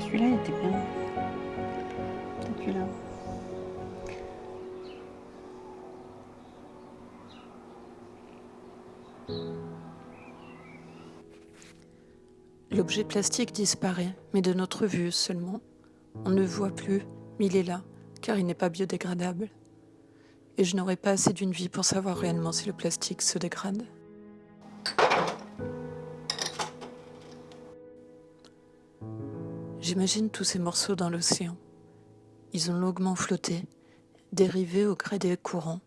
Celui-là, il était bien. Peut-être celui-là. L'objet plastique disparaît, mais de notre vue seulement. On ne voit plus, mais il est là, car il n'est pas biodégradable. Et je n'aurai pas assez d'une vie pour savoir réellement si le plastique se dégrade. J'imagine tous ces morceaux dans l'océan. Ils ont longuement flotté, dérivé au gré des courants.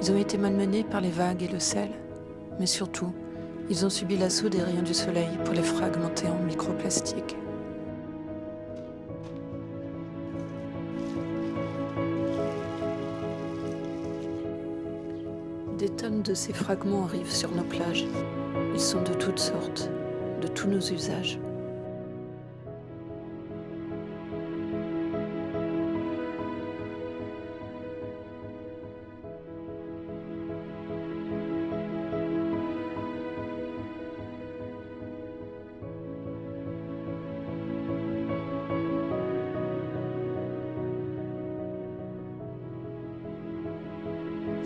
Ils ont été malmenés par les vagues et le sel, mais surtout, ils ont subi l'assaut des rayons du soleil pour les fragmenter en microplastiques. Des tonnes de ces fragments arrivent sur nos plages. Ils sont de toutes sortes, de tous nos usages.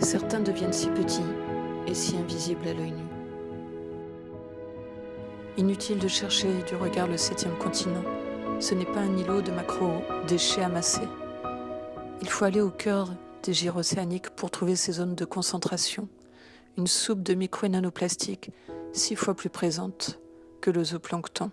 Certains deviennent si petits et si invisibles à l'œil nu. Inutile de chercher du regard le septième continent. Ce n'est pas un îlot de macro-déchets amassés. Il faut aller au cœur des gires océaniques pour trouver ces zones de concentration. Une soupe de micro- et nanoplastiques six fois plus présente que le zooplancton.